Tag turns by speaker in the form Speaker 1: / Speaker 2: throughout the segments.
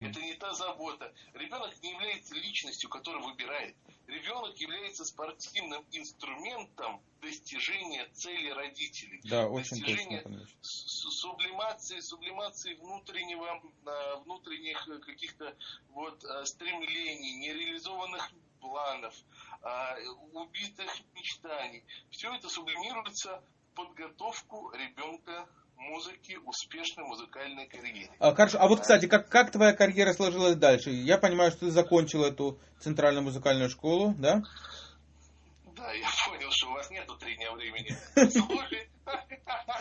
Speaker 1: Это не та забота. Ребенок не является личностью, которая выбирает. Ребенок является спортивным инструментом достижения цели родителей.
Speaker 2: Да, очень
Speaker 1: достижения
Speaker 2: точно.
Speaker 1: сублимации, сублимации внутреннего, а, внутренних каких-то вот а, стремлений, нереализованных планов, а, убитых мечтаний. Все это сублимируется в подготовку ребенка музыки, успешной музыкальной карьере.
Speaker 2: А, хорошо, а вот, кстати, как, как твоя карьера сложилась дальше? Я понимаю, что ты закончил эту центральную музыкальную школу, да?
Speaker 1: Да, я понял, что у вас нету три дня времени.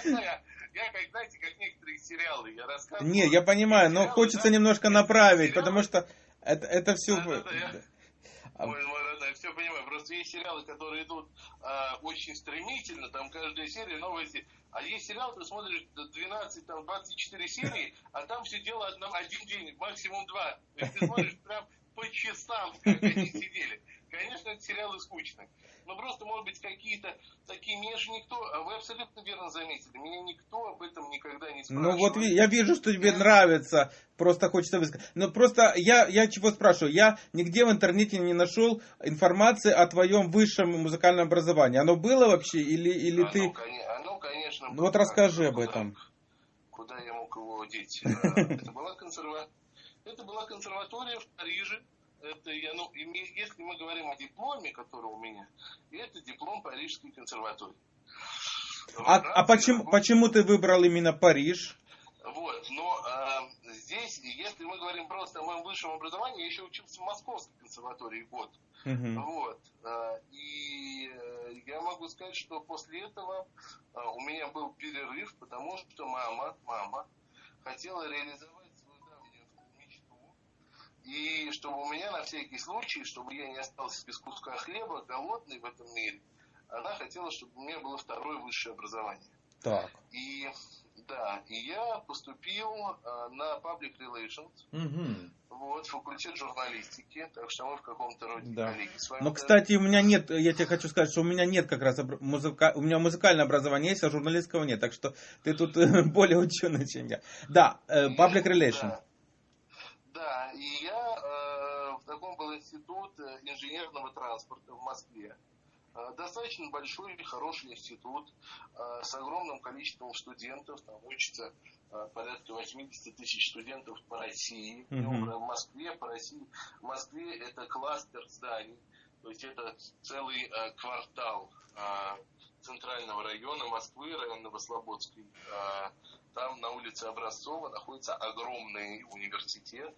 Speaker 1: Я, как, знаете, как некоторые сериалы, я рассказываю.
Speaker 2: Не, я понимаю, но хочется немножко направить, потому что это, это все...
Speaker 1: Мой, мой родной, все понимаю. Просто есть сериалы, которые идут а, очень стремительно, там каждая серия новости. А есть сериал, ты смотришь 12, там 24 серии, а там все дело одном, один день, максимум два. Есть ты смотришь прям по часам, как они сидели. Конечно, это сериалы скучные. Но просто, может быть, какие-то такие... Меня же никто... А вы абсолютно верно заметили. Меня никто об этом никогда не спрашивал.
Speaker 2: Ну вот я вижу, что тебе нравится. Просто хочется высказать. Но просто я, я чего спрашиваю? Я нигде в интернете не нашел информации о твоем высшем музыкальном образовании. Оно было вообще? Или, или
Speaker 1: оно,
Speaker 2: ты...
Speaker 1: Оно, конечно...
Speaker 2: Ну вот расскажи об этом.
Speaker 1: Куда я мог его деть? Это была консерва... Это была консерватория в Париже, это я, ну, если мы говорим о дипломе, который у меня, это диплом Парижской консерватории.
Speaker 2: А, а почему, почему ты выбрал именно Париж?
Speaker 1: Вот, но э, здесь, если мы говорим просто о моем высшем образовании, я еще учился в Московской консерватории год. Uh-huh. Вот. Э, и э, я могу сказать, что после этого э, у меня был перерыв, потому что мама, мама хотела реализовать и чтобы у меня на всякий случай, чтобы я не остался без куска хлеба, голодный в этом мире, она хотела, чтобы у меня было второе высшее образование.
Speaker 2: Так.
Speaker 1: И да, и я поступил а, на Public Relations,
Speaker 2: угу.
Speaker 1: вот, факультет журналистики, так что мы в каком-то роде
Speaker 2: да.
Speaker 1: коллеги с вами.
Speaker 2: Но, кстати, у меня нет, я тебе хочу сказать, что у меня нет как раз музыка, у меня музыкальное образование есть, а журналистского нет, так что ты тут более ученый, чем я. Да, э, Public Relations. Да,
Speaker 1: и я э, в таком был институт э, инженерного транспорта в Москве. Э, достаточно большой и хороший институт э, с огромным количеством студентов. Там учатся порядка 80 тысяч студентов по России. Mm-hmm. В Москве, по России. В Москве это кластер зданий. То есть это целый квартал центрального района Москвы, район Новослободский. Э, там на улице Образцова находится огромный университет.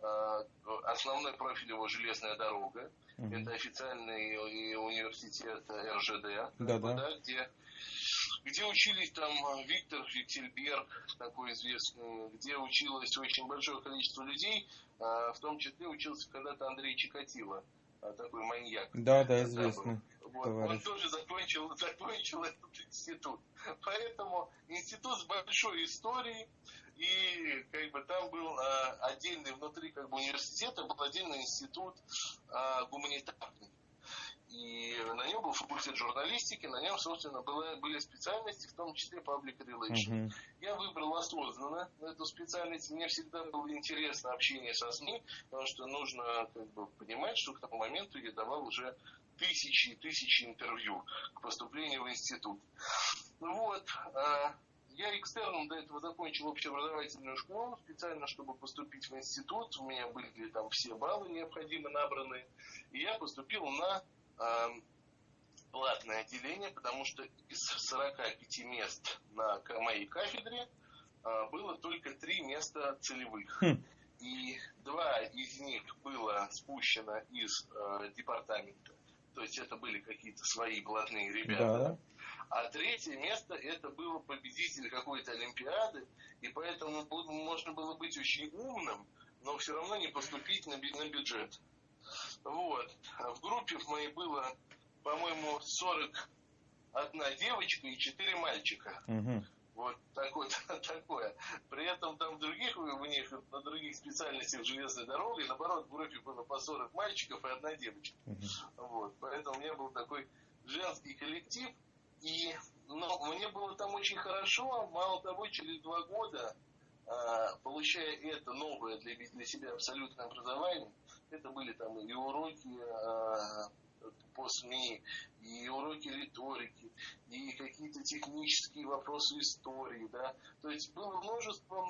Speaker 1: Э, основной профиль его железная дорога. Угу. Это официальный университет РЖД,
Speaker 2: да, да.
Speaker 1: где где учились там Виктор Фитильберг, такой известный, где училось очень большое количество людей, э, в том числе учился когда-то Андрей Чикатило, э, такой маньяк.
Speaker 2: Да, да, известный.
Speaker 1: Вот, он тоже закончил, закончил этот институт. Поэтому институт с большой историей, и как бы там был а, отдельный внутри как бы университета был отдельный институт а, гуманитарный. И на нем был факультет журналистики, на нем, собственно, было, были специальности, в том числе public relations. Uh-huh. Я выбрал осознанно эту специальность. Мне всегда было интересно общение со СМИ, потому что нужно как бы, понимать, что к тому моменту я давал уже тысячи и тысячи интервью к поступлению в институт. Вот, а, я экстерном до этого закончил общеобразовательную школу, специально, чтобы поступить в институт. У меня были там все баллы необходимо набраны. И я поступил на э, платное отделение, потому что из 45 мест на моей кафедре э, было только три места целевых.
Speaker 2: Хм.
Speaker 1: И два из них было спущено из э, департамента то есть это были какие-то свои блатные ребята.
Speaker 2: Да.
Speaker 1: А третье место это был победитель какой-то Олимпиады, и поэтому можно было быть очень умным, но все равно не поступить на, на бюджет. Вот. В группе в моей было, по-моему, 41 девочка и 4 мальчика.
Speaker 2: Угу.
Speaker 1: Вот такое, такое. При этом там других, у них на других специальностях железной дороги, наоборот, в группе было по 40 мальчиков и одна девочка. Вот. Поэтому у меня был такой женский коллектив. И но мне было там очень хорошо. Мало того, через два года а, получая это новое для, для себя абсолютное образование, это были там и уроки а, по СМИ, и уроки риторики, и какие-то технические вопросы истории, да. То есть было множество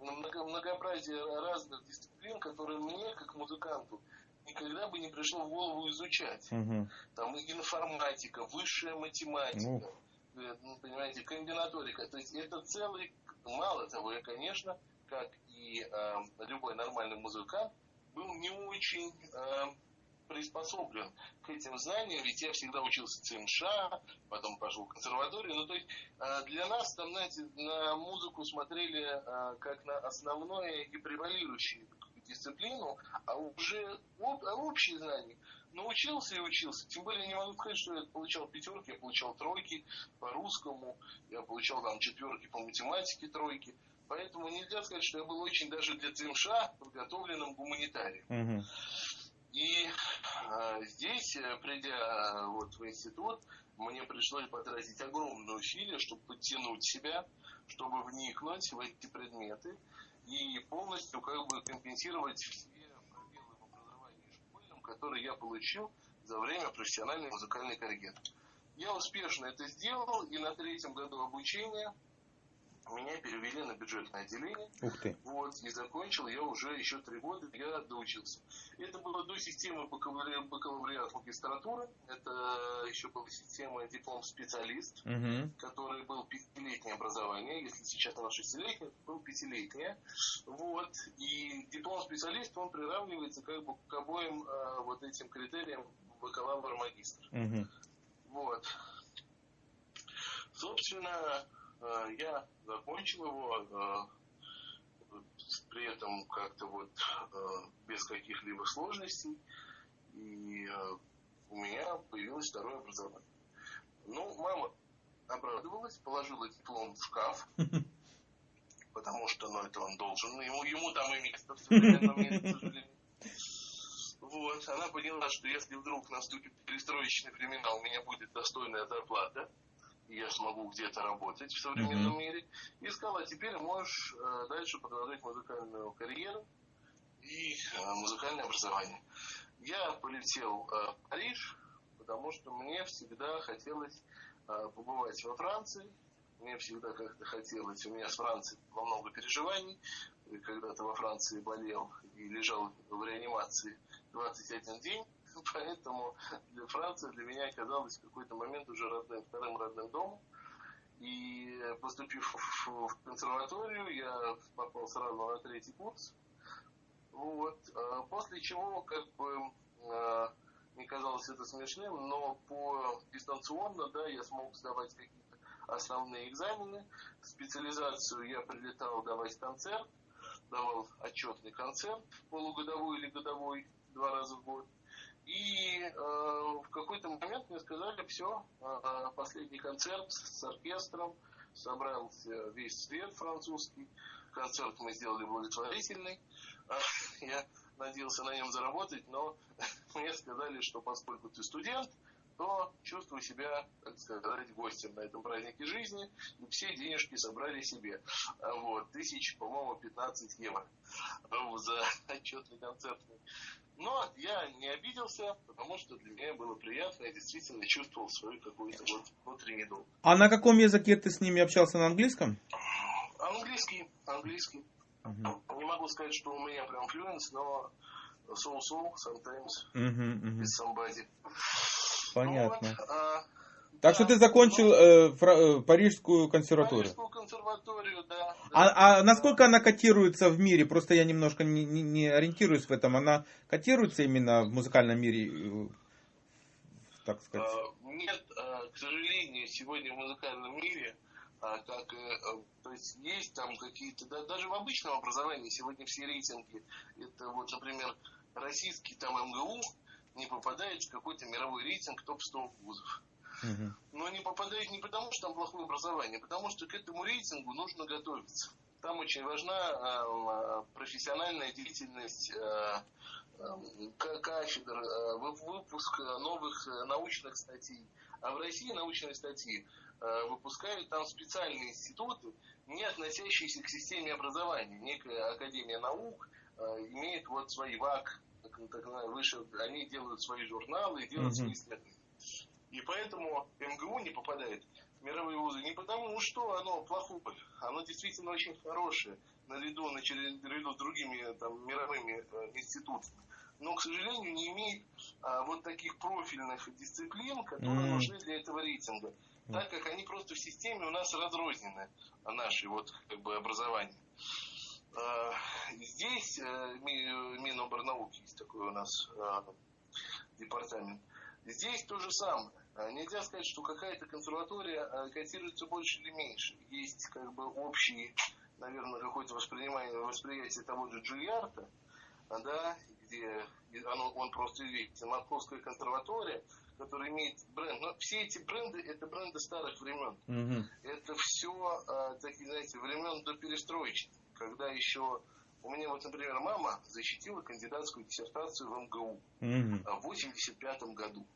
Speaker 1: много, многообразие разных дисциплин, которые мне, как музыканту, никогда бы не пришло в голову изучать. Угу. Там информатика, высшая математика. Э, ну, понимаете, комбинаторика. То есть это целый, мало того, я, конечно, как и э, любой нормальный музыкант, был не очень э, приспособлен к этим знаниям, ведь я всегда учился ЦМШ, потом пошел в консерваторию. Ну, то есть э, для нас там, знаете, на музыку смотрели э, как на основное и превалирующую дисциплину, а уже об, а общие знания научился и учился. Тем более не могу сказать, что я получал пятерки, я получал тройки по русскому, я получал там четверки по математике, тройки. Поэтому нельзя сказать, что я был очень даже для ЦМШ подготовленным гуманитарием. Угу. Э, здесь, э, придя э, вот в институт, мне пришлось потратить огромные усилия, чтобы подтянуть себя, чтобы вникнуть в эти предметы и полностью как бы компенсировать все пробелы в образовании школьном, которые я получил за время профессиональной музыкальной карьеры. Я успешно это сделал, и на третьем году обучения меня перевели на бюджетное отделение.
Speaker 2: Ух ты.
Speaker 1: Вот, и закончил я уже еще три года, я доучился. Это было до системы бакалавриат магистратуры. Это еще была система диплом-специалист, угу. который был пятилетнее образование. Если сейчас на шестилетнее, то был пятилетнее. Вот. И диплом-специалист, он приравнивается как бы к обоим э, вот этим критериям бакалавр-магистр. Угу. Вот. Собственно, я закончил его, э, при этом как-то вот э, без каких-либо сложностей, и у меня появилось второе образование. Ну, мама обрадовалась, положила диплом в шкаф, потому что, ну, это он должен, ему, ему там и место в современном мире, к сожалению. Вот, она поняла, что если вдруг наступит перестроечный времена, у меня будет достойная зарплата, я смогу где-то работать в современном mm-hmm. мире. И сказала, теперь можешь э, дальше продолжать музыкальную карьеру и э, музыкальное образование. Я полетел э, в Париж, потому что мне всегда хотелось э, побывать во Франции. Мне всегда как-то хотелось, у меня с Францией во много переживаний. Когда-то во Франции болел и лежал в реанимации 21 день поэтому для Франции для меня оказалась в какой-то момент уже родным, вторым родным домом. И поступив в консерваторию, я попал сразу на третий курс. Вот. А после чего, как бы, а, мне казалось это смешным, но по дистанционно, да, я смог сдавать какие-то основные экзамены. Специализацию я прилетал давать концерт, давал отчетный концерт, полугодовой или годовой, два раза в год. И э, в какой-то момент мне сказали, все, э, последний концерт с оркестром, собрался весь свет французский, концерт мы сделали благотворительный, я надеялся на нем заработать, но мне сказали, что поскольку ты студент, то чувствую себя, так сказать, гостем на этом празднике жизни, и все денежки собрали себе. Вот, тысяч, по-моему, 15 евро за отчетный концертный. Но я не обиделся, потому что для меня было приятно, я действительно чувствовал свой какой-то вот внутренний долг.
Speaker 2: А на каком языке ты с ними общался? На английском?
Speaker 1: Английский, английский. Угу. Не могу сказать, что у меня прям флюенс, но so-so, sometimes, угу, угу. with somebody.
Speaker 2: Понятно. Ну, вот, а, так да, что ты закончил э, фра- э, Парижскую консерваторию?
Speaker 1: Парижскую консерваторию, да.
Speaker 2: А, а насколько она котируется в мире? Просто я немножко не, не, не ориентируюсь в этом. Она котируется именно в музыкальном мире, э, так сказать?
Speaker 1: А, нет, а, к сожалению, сегодня в музыкальном мире, как, э, то есть есть там какие-то, да, даже в обычном образовании сегодня все рейтинги, это вот, например, российский там МГУ, не попадает в какой-то мировой рейтинг топ-100 вузов. Но не попадает не потому, что там плохое образование, а потому что к этому рейтингу нужно готовиться. там очень важна профессиональная деятельность кафедр, выпуск новых научных статей. А в России научные статьи выпускают там специальные институты, не относящиеся к системе образования. Некая Академия наук имеет вот свои ВАК, так, выше, они делают свои журналы и делают свои исследования. И поэтому МГУ не попадает в мировые вузы не потому, что оно плохое, оно действительно очень хорошее, наряду, наряду с другими там, мировыми э, институтами. Но, к сожалению, не имеет а, вот таких профильных дисциплин, которые mm. нужны для этого рейтинга, так как они просто в системе у нас разрознены, наши вот как бы образования. А, здесь э, Миноборнауки есть такой у нас а, департамент. Здесь то же самое. Нельзя сказать, что какая-то консерватория котируется больше или меньше. Есть как бы общий, наверное, какое-то воспринимание, восприятие того же Джульярта, да, где оно, он просто видите, Московская консерватория, которая имеет бренд. Но все эти бренды, это бренды старых времен. Mm-hmm. Это все, такие, знаете, времен до перестроечных, когда еще у меня вот, например, мама защитила кандидатскую диссертацию в МГУ mm-hmm. в 85 году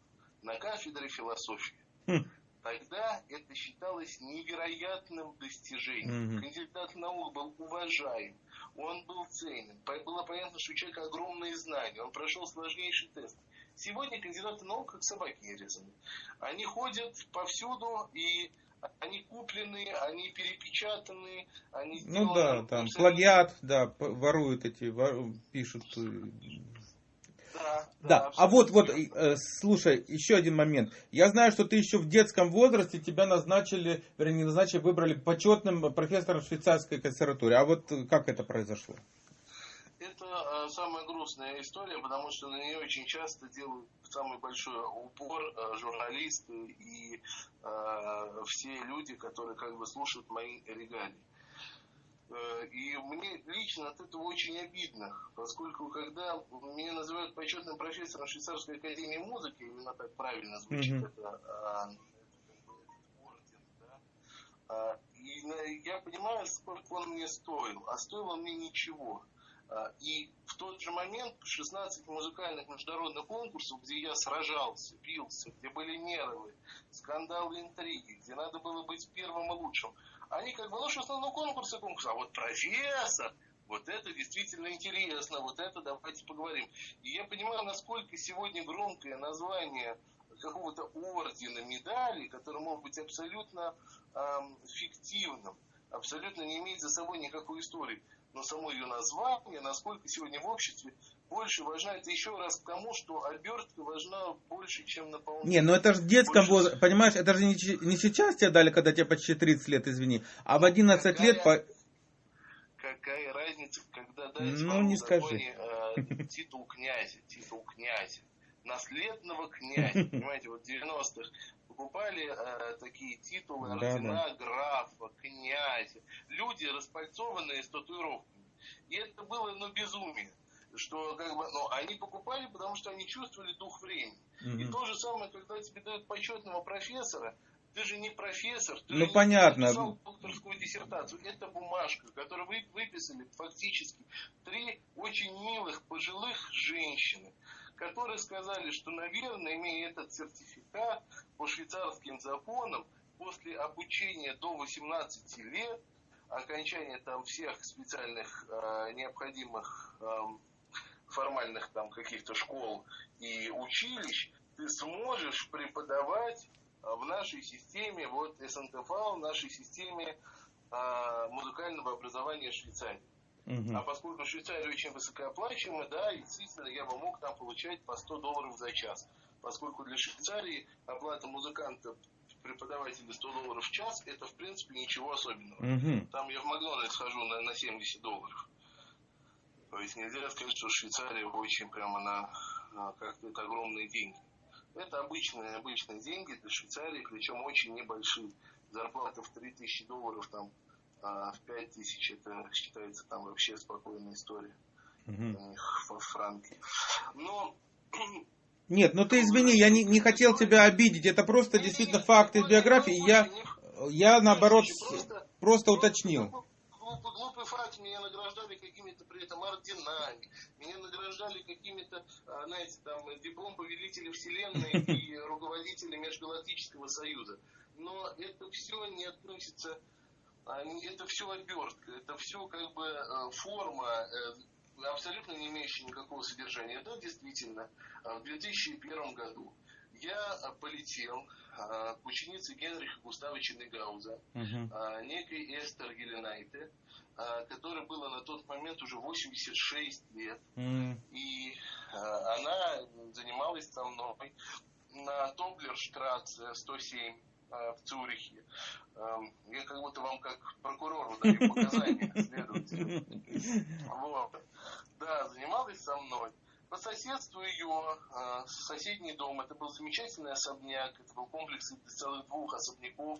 Speaker 1: на кафедре философии. Mm. Тогда это считалось невероятным достижением. Mm-hmm. Кандидат наук был уважаем, он был ценен. Было понятно, что у человека огромные знания, он прошел сложнейший тест. Сегодня кандидаты наук как собаки резаны. Они ходят повсюду и они куплены, они перепечатаны, они
Speaker 2: Ну да, там плагиат, да, воруют эти, вору, пишут. Э, да, да. да. А вот, вот, э, слушай, еще один момент. Я знаю, что ты еще в детском возрасте тебя назначили, вернее, не назначили, выбрали почетным профессором швейцарской консерватории. А вот как это произошло?
Speaker 1: Это э, самая грустная история, потому что на нее очень часто делают самый большой упор э, журналисты и э, все люди, которые как бы слушают мои регалии. Э, и мне лично от этого очень обидно, поскольку когда меня называют почетным профессором Швейцарской академии музыки, именно так правильно звучит mm-hmm. это, орден, да, и я понимаю, сколько он мне стоил, а стоил он мне ничего. А, и в тот же момент 16 музыкальных международных конкурсов, где я сражался, бился, где были нервы, скандалы, интриги, где надо было быть первым и лучшим, они как бы, ну что, конкурсы, конкурсы, а вот профессор, вот это действительно интересно, вот это давайте поговорим. И я понимаю, насколько сегодня громкое название какого-то ордена, медали, который может быть абсолютно эм, фиктивным, абсолютно не имеет за собой никакой истории но само ее название, насколько сегодня в обществе больше важна, это еще раз к тому, что обертка важна больше, чем наполнение.
Speaker 2: Не, ну это же в детском больше... возрасте, понимаешь, это же не, не сейчас тебе дали, когда тебе почти 30 лет, извини, а в 11 какая, лет... По...
Speaker 1: Какая разница, когда дали
Speaker 2: ну, не скажи.
Speaker 1: Законе, э, титул князя, титул князя, наследного князя, понимаете, вот в 90-х покупали э, такие титулы, ордена да, да. графа, князя. Люди, распальцованные с татуировками. И это было, ну, безумие. Что, как бы, ну, они покупали, потому что они чувствовали дух времени. Угу. И то же самое, когда тебе дают почетного профессора, ты же не профессор, ты
Speaker 2: ну,
Speaker 1: же
Speaker 2: понятно.
Speaker 1: написал докторскую диссертацию. Это бумажка, которую вы выписали фактически три очень милых пожилых женщины которые сказали, что, наверное, имея этот сертификат по швейцарским законам, после обучения до 18 лет, окончания там всех специальных э, необходимых э, формальных там каких-то школ и училищ, ты сможешь преподавать в нашей системе, вот СНТФ, в нашей системе э, музыкального образования Швейцарии. Угу. А поскольку Швейцария очень высокооплачиваемая, да, действительно, я бы мог там получать по 100 долларов за час. Поскольку для Швейцарии оплата музыканта преподавателя 100 долларов в час, это, в принципе, ничего особенного. Угу. Там я в Макдональдс хожу на, на 70 долларов. То есть нельзя сказать, что Швейцария очень прямо на, на как-то это огромные деньги. Это обычные, обычные деньги для Швейцарии, причем очень небольшие. Зарплата в 3000 долларов там а в 5 тысяч это считается там вообще спокойная история угу. у них во Франке. Но
Speaker 2: нет, ну ты извини, я не, не хотел тебя обидеть, это просто действительно факты из биографии, я, я наоборот просто, просто уточнил.
Speaker 1: глупый, глупый факт, меня награждали какими-то при этом орденами, меня награждали какими-то, а, знаете, там, диплом повелителя вселенной и руководителя Межгалактического Союза. Но это все не относится, это все обертка, это все как бы э, форма, э, абсолютно не имеющая никакого содержания. Да, действительно, в 2001 году я полетел к ученице Генриха Густавовича Негауза, uh-huh. некой Эстер Геленайте, которой было на тот момент уже 86 лет. Uh-huh. И она занималась со мной на Тоблерштрассе 107 в Цюрихе. Я как будто вам как прокурору даю показания следователю. Вот. Да, занималась со мной. По соседству ее э, соседний дом, это был замечательный особняк, это был комплекс из целых двух особняков.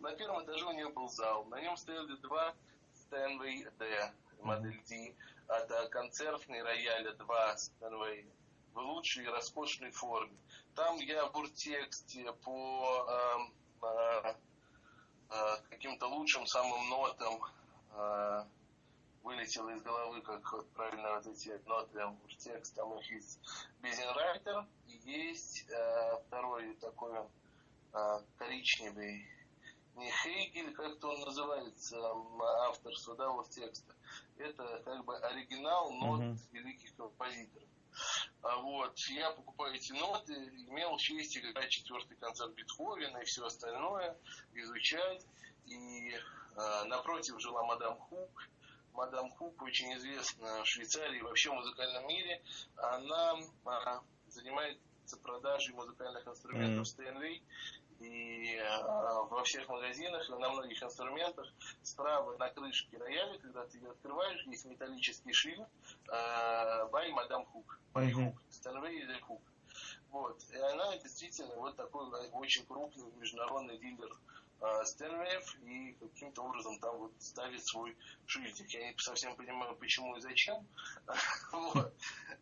Speaker 1: На первом этаже у нее был зал, на нем стояли два Стэнвей D, модель D, это концертный рояль 2 Стэнвей в лучшей и роскошной форме. Там я в уртексте по э, э, э, каким-то лучшим самым нотам э, вылетело из головы, как вот правильно вот эти ноты в текст, там их есть Безенрайтер, и есть э, второй такой э, коричневый, не Хейгель, как-то он называется, авторство, да, вот текста. Это как бы оригинал нот uh-huh. великих композиторов. А вот, я покупаю эти ноты, имел честь играть четвертый концерт Бетховена и все остальное, изучать. И э, напротив жила мадам Хук, мадам Хук, очень известна в Швейцарии и вообще в музыкальном мире. Она а, занимается продажей музыкальных инструментов mm. Steinway. И а, во всех магазинах, и на многих инструментах справа на крышке рояля, когда ты ее открываешь, есть металлический шильд by Madame Hook. By Hook. Steinway is Hook. Вот. И она действительно вот такой очень крупный международный дилер Стэнвеев и каким-то образом там вот ставит свой шильдик. Я не совсем понимаю, почему и зачем.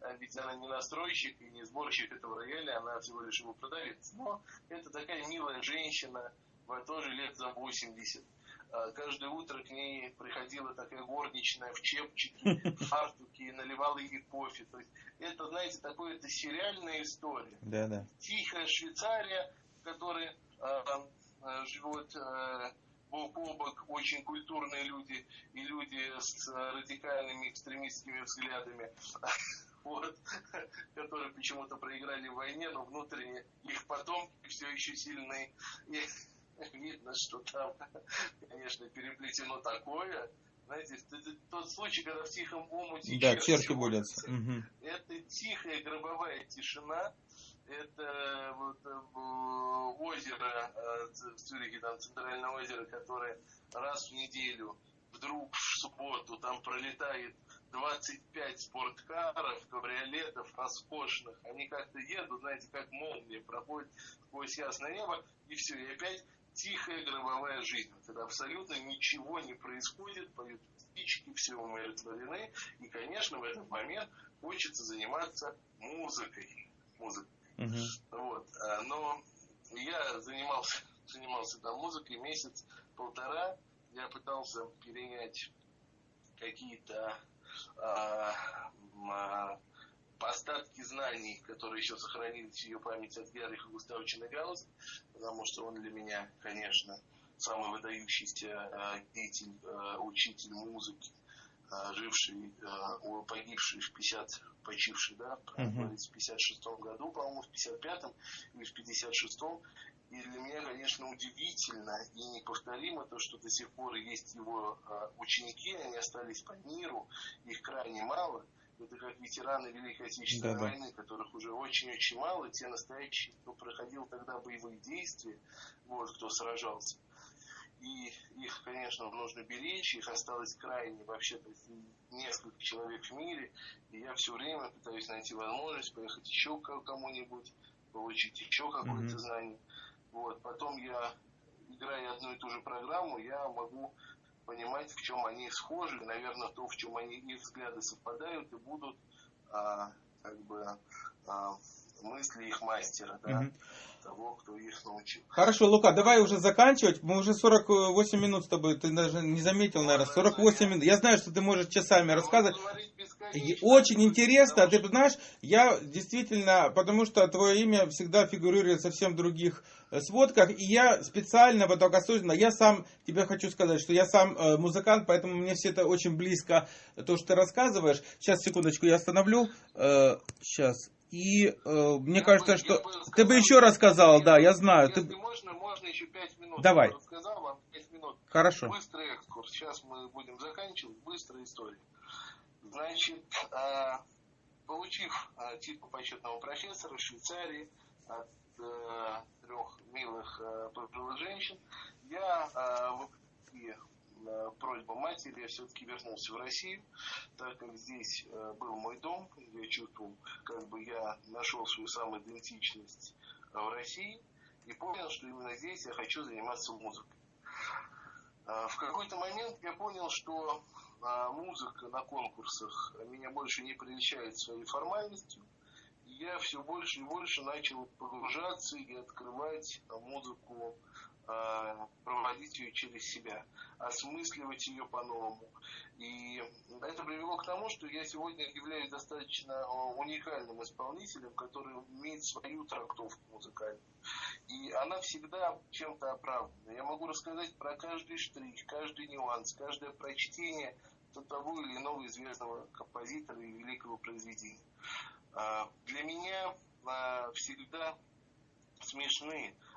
Speaker 1: А ведь она не настройщик и не сборщик этого рояля, она всего лишь его продавец. Но это такая милая женщина, тоже лет за 80. А каждое утро к ней приходила такая горничная в чепчике, в фартуке и наливала ей кофе. То есть это, знаете, такое это сериальная история.
Speaker 2: Да, да.
Speaker 1: Тихая Швейцария, которая Э, живут э, бок о бок очень культурные люди и люди с радикальными экстремистскими взглядами, вот, которые почему-то проиграли в войне, но внутренне их потомки все еще сильные. И видно, что там, конечно, переплетено такое, знаете, тот случай, когда в тихом омуте
Speaker 2: да, черти будут.
Speaker 1: Это тихая гробовая тишина, это вот, э, озеро э, в Цюрихе, там центральное озеро, которое раз в неделю вдруг в субботу там пролетает 25 спорткаров, кабриолетов роскошных. Они как-то едут, знаете, как молния, проходят сквозь ясное небо, и все, и опять тихая гробовая жизнь, когда абсолютно ничего не происходит, поют птички, все умиротворены, и, конечно, в этот момент хочется заниматься музыкой. музыкой. Uh-huh. Вот. А, но я занимался, занимался там музыкой месяц-полтора. Я пытался перенять какие-то а, а, остатки знаний, которые еще сохранились в ее памяти от Герриха Густавовича Нагауза, потому что он для меня, конечно, самый выдающийся а, деятель, а, учитель музыки, живший, а, погибший в 50, почивший, да, uh-huh. в 56 году, по-моему, в 55-м или в 56-м. И для меня, конечно, удивительно и неповторимо то, что до сих пор есть его а, ученики, они остались по миру, их крайне мало. Это как ветераны Великой Отечественной да, войны, да. которых уже очень-очень мало, те настоящие, кто проходил тогда боевые действия, вот, кто сражался и их, конечно, нужно беречь, их осталось крайне вообще-то несколько человек в мире, и я все время пытаюсь найти возможность поехать еще к кому-нибудь, получить еще какое-то mm-hmm. знание. Вот. Потом я, играя одну и ту же программу, я могу понимать, в чем они схожи, наверное, то, в чем они их взгляды совпадают и будут а, как бы а, мысли их мастера, да, угу. того, кто их научил.
Speaker 2: Хорошо, Лука, давай уже заканчивать. Мы уже 48 минут с тобой, ты даже не заметил, наверное, 48 минут. Я знаю, что ты можешь часами рассказывать. Очень интересно, а ты знаешь, я действительно, потому что твое имя всегда фигурирует в совсем других э, сводках, и я специально, вот только осознанно, я сам тебе хочу сказать, что я сам э, музыкант, поэтому мне все это очень близко, то, что ты рассказываешь. Сейчас, секундочку, я остановлю. Сейчас. И э, мне я кажется, бы, что... Бы сказал, ты бы еще рассказал, да, я знаю.
Speaker 1: Если
Speaker 2: ты...
Speaker 1: можно, можно еще пять минут.
Speaker 2: Давай.
Speaker 1: Я рассказал вам пять минут.
Speaker 2: Хорошо.
Speaker 1: Быстрый экскурс. Сейчас мы будем заканчивать. Быстрая история. Значит, э, получив э, титул почетного профессора в Швейцарии от э, трех милых э, пожилых женщин, я э, вопреки на просьбу матери я все-таки вернулся в Россию, так как здесь э, был мой дом, я чувствовал, как бы я нашел свою самоидентичность э, в России и понял, что именно здесь я хочу заниматься музыкой. Э, в какой-то момент я понял, что музыка на конкурсах меня больше не приличает своей формальностью, и я все больше и больше начал погружаться и открывать музыку проводить ее через себя, осмысливать ее по-новому. И это привело к тому, что я сегодня являюсь достаточно а, уникальным исполнителем, который имеет свою трактовку музыкальную. И она всегда чем-то оправдана. Я могу рассказать про каждый штрих, каждый нюанс, каждое прочтение того или иного известного композитора и великого произведения. А, для меня всегда смешны э,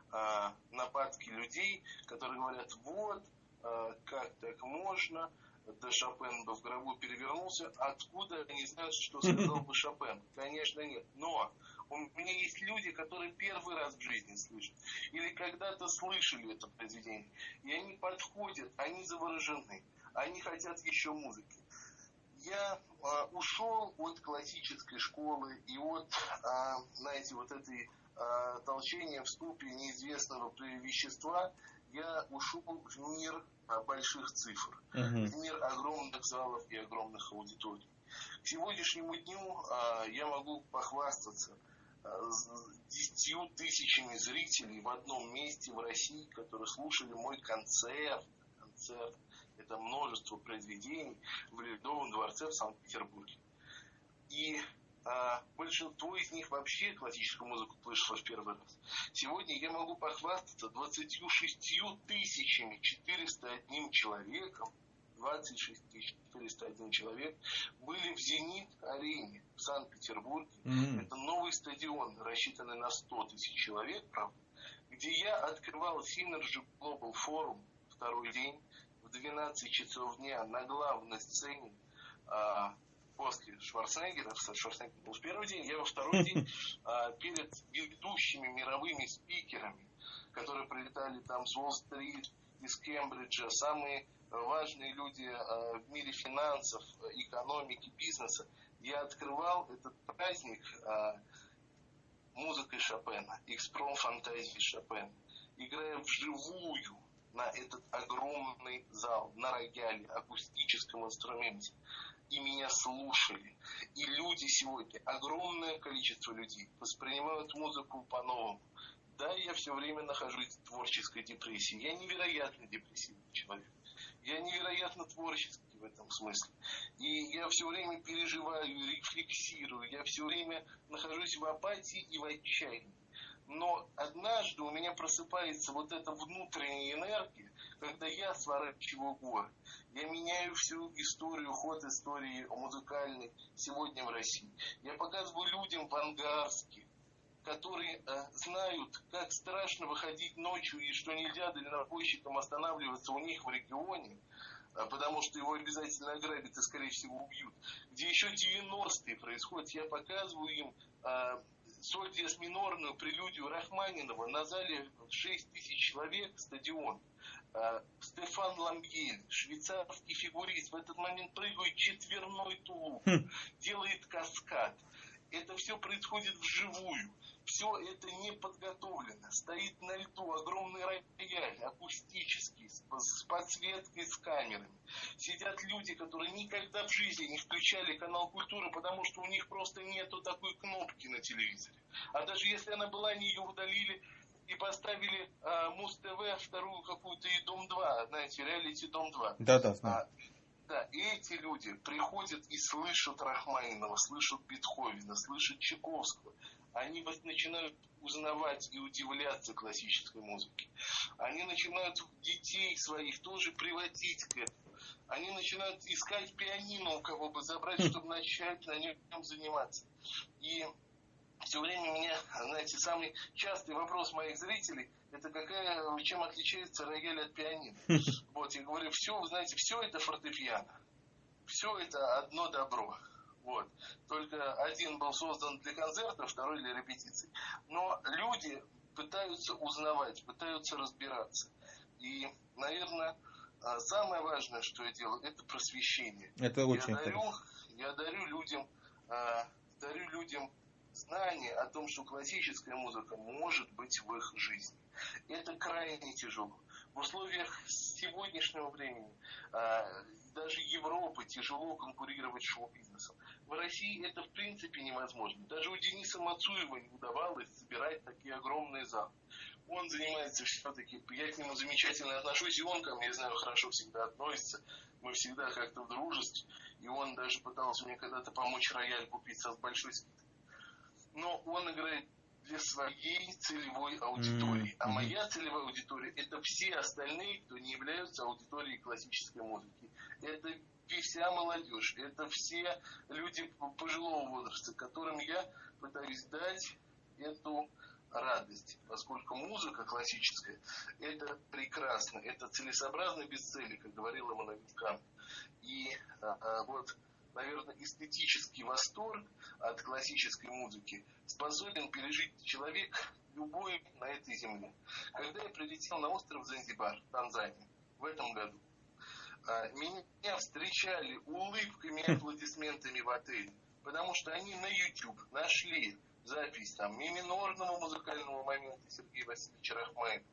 Speaker 1: нападки людей, которые говорят, вот, э, как так можно, да Шопен бы в гробу перевернулся, откуда они знают, что сказал бы Шопен? Конечно нет. Но у меня есть люди, которые первый раз в жизни слышат, или когда-то слышали это произведение, и они подходят, они заворожены, они хотят еще музыки. Я э, ушел от классической школы и от, э, знаете, вот этой э, толчения в ступе неизвестного вещества, я ушел в мир э, больших цифр, uh-huh. в мир огромных залов и огромных аудиторий. К сегодняшнему дню э, я могу похвастаться десятью тысячами зрителей в одном месте в России, которые слушали мой концерт. Концерт – это множество произведений в Ледовом дворце в Санкт-Петербурге. И а большинство из них вообще классическую музыку слышало в первый раз. Сегодня я могу похвастаться 26 тысячами 401 человеком, 26 401 человек были в «Зенит-арене» в Санкт-Петербурге. Mm-hmm. Это новый стадион, рассчитанный на 100 тысяч человек, правда, где я открывал Synergy Global Forum второй день в 12 часов дня на главной сцене а, после Шварценеггера, Шварценеггер был в первый день, я во второй день а, перед ведущими мировыми спикерами, которые прилетали там с Уолл-стрит, из Кембриджа, самые важные люди а, в мире финансов, экономики, бизнеса, я открывал этот праздник а, музыкой Шопена, экспром фантазии Шопена, играя вживую на этот огромный зал, на рояле, акустическом инструменте и меня слушали. И люди сегодня, огромное количество людей, воспринимают музыку по-новому. Да, я все время нахожусь в творческой депрессии. Я невероятно депрессивный человек. Я невероятно творческий в этом смысле. И я все время переживаю, рефлексирую. Я все время нахожусь в апатии и в отчаянии. Но однажды у меня просыпается вот эта внутренняя энергия, когда я сворачиваю горы. Я меняю всю историю, ход истории музыкальной сегодня в России. Я показываю людям в Ангарске, которые э, знают, как страшно выходить ночью и что нельзя дальнобойщикам останавливаться у них в регионе, э, потому что его обязательно ограбят и, скорее всего, убьют. Где еще 90-е происходят, я показываю им э, соль диез минорную прелюдию Рахманинова на зале 6 тысяч человек, стадион. А, Стефан Ламбьель, швейцарский фигурист, в этот момент прыгает четверной тулуп, хм. делает каскад. Это все происходит вживую. все это не подготовлено. Стоит на льду огромный рояль, акустический, с подсветкой, с камерами. Сидят люди, которые никогда в жизни не включали канал культуры, потому что у них просто нету такой кнопки на телевизоре. А даже если она была, они ее удалили и поставили а, Муз-ТВ вторую какую-то и Дом-2, знаете, реалити Дом-2.
Speaker 2: Да-да, знаю. А,
Speaker 1: да, и эти люди приходят и слышат Рахманинова, слышат Бетховена, слышат Чайковского. Они начинают узнавать и удивляться классической музыке. Они начинают детей своих тоже приводить к этому. Они начинают искать пианино, у кого бы забрать, чтобы начать на нем заниматься. И все время меня, знаете, самый частый вопрос моих зрителей – это какая, чем отличается рояль от пианино. Вот, я говорю, все, вы знаете, все это фортепиано. Все это одно добро. Вот. Только один был создан для концерта, второй для репетиций. Но люди пытаются узнавать, пытаются разбираться. И, наверное, а, самое важное, что я делаю, это просвещение.
Speaker 2: Это очень
Speaker 1: я дарю, я дарю людям, а, дарю людям знание о том, что классическая музыка может быть в их жизни. Это крайне тяжело. В условиях сегодняшнего времени а, даже Европы тяжело конкурировать с шоу-бизнесом. В России это в принципе невозможно. Даже у Дениса Мацуева не удавалось собирать такие огромные залы. Он занимается все-таки, я к нему замечательно отношусь, и он ко мне, знаю, хорошо всегда относится. Мы всегда как-то в дружестве. И он даже пытался мне когда-то помочь рояль купить со большой скидкой но он играет для своей целевой аудитории. Mm-hmm. А моя целевая аудитория это все остальные, кто не являются аудиторией классической музыки. Это вся молодежь, это все люди пожилого возраста, которым я пытаюсь дать эту радость, поскольку музыка классическая это прекрасно, это целесообразно без цели, как говорил Эммануэль Кант. И а, а, вот наверное, эстетический восторг от классической музыки способен пережить человек любой на этой земле. Когда я прилетел на остров Занзибар, Танзания, в этом году, а, меня встречали улыбками и аплодисментами в отеле, потому что они на YouTube нашли запись там миминорного музыкального момента Сергея Васильевича Рахмаева,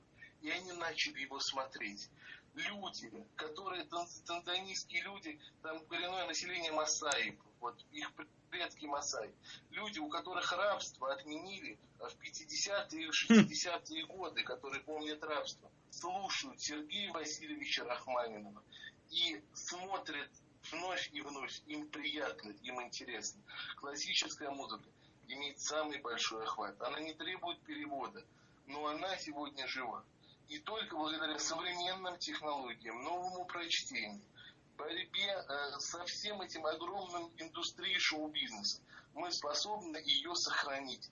Speaker 1: и они начали его смотреть люди, которые танзанийские люди, там коренное население Масаи, вот их предки Масаи, люди, у которых рабство отменили в 50-е и 60-е годы, которые помнят рабство, слушают Сергея Васильевича Рахманинова и смотрят вновь и вновь, им приятно, им интересно. Классическая музыка имеет самый большой охват. Она не требует перевода, но она сегодня жива. И только благодаря современным технологиям, новому прочтению, борьбе э, со всем этим огромным индустрией шоу-бизнеса, мы способны ее сохранить.